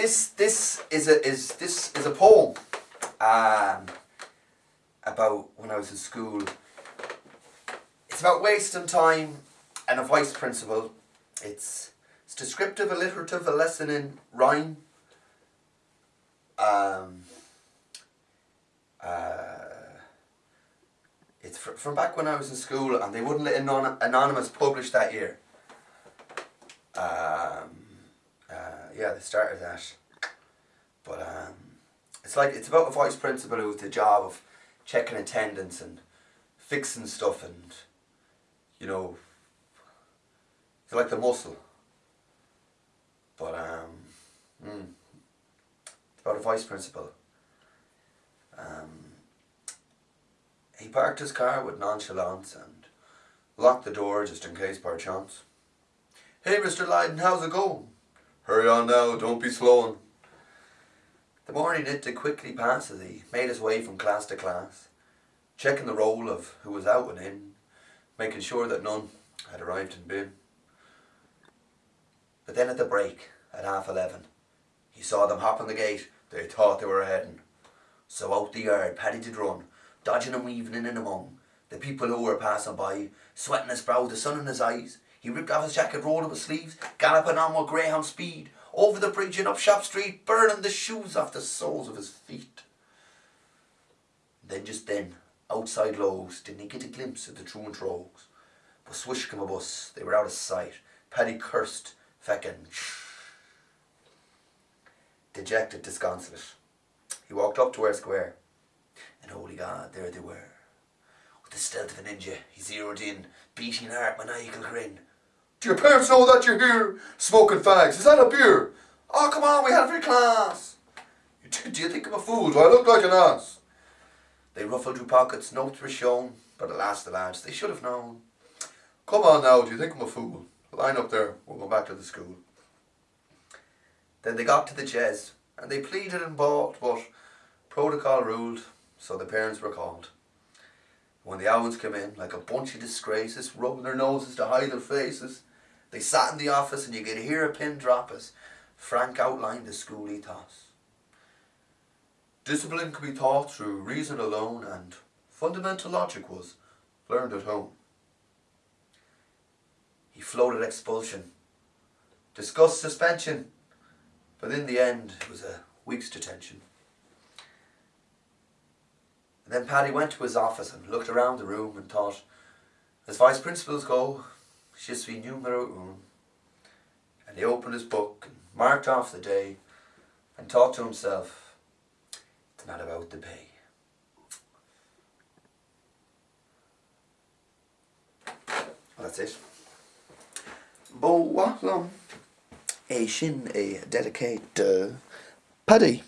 this this is a is this is a poem um, about when I was in school. It's about wasting time and a vice principal. It's it's descriptive, alliterative, a lesson in rhyme. Um, uh, it's fr- from back when I was in school and they wouldn't let anon- Anonymous publish that year. Um, uh, yeah, they started that. But um, it's like it's about a vice principal who's the job of checking attendance and fixing stuff and you know it's like the muscle. But um, mm, it's about a vice principal. Um, he parked his car with nonchalance and locked the door just in case by chance. Hey, Mr. Lydon, how's it going? Hurry on now, don't be slowing. The morning it did quickly pass as he made his way from class to class, checking the roll of who was out and in, making sure that none had arrived in bin. But then at the break, at half eleven, he saw them hop on the gate. They thought they were heading. So out the yard Paddy did run, dodging and weaving in and among the people who were passing by, sweating his brow, the sun in his eyes. He ripped off his jacket, rolled up his sleeves, galloping on with greyhound speed, over the bridge and up Shop Street, burning the shoes off the soles of his feet. Then just then, outside Lowe's, didn't he get a glimpse of the truant rogues? But swish came a bus, they were out of sight. Paddy cursed, feckin' Dejected, disconsolate. He walked up to Eyre Square, and holy God, there they were. With the stealth of a ninja, he zeroed in, beating heart, maniacal grin. Do your parents know that you're here? Smoking fags. Is that a beer? Oh, come on, we had every class. Do, you think I'm a fool? Do I look like an ass? They ruffled through pockets, notes were shown, but alas the lads, they should have known. Come on now, do you think I'm a fool? Line up there, we'll go back to the school. Then they got to the Jes, and they pleaded and bought, but protocol ruled, so the parents were called. When the owls came in, like a bunch of disgraces, rubbing their noses to hide their faces, they sat in the office and you could hear a pin drop as Frank outlined the school ethos. Discipline could be taught through reason alone and fundamental logic was learned at home. He floated expulsion, discussed suspension, but in the end it was a week's detention. And then Paddy went to his office and looked around the room and thought, as vice principals go, je suis numero un. And he opened his book and marked off the day and thought to himself, it's not about the pay. Well, that's it. Bo. A shin a dedicate uh, Paddy.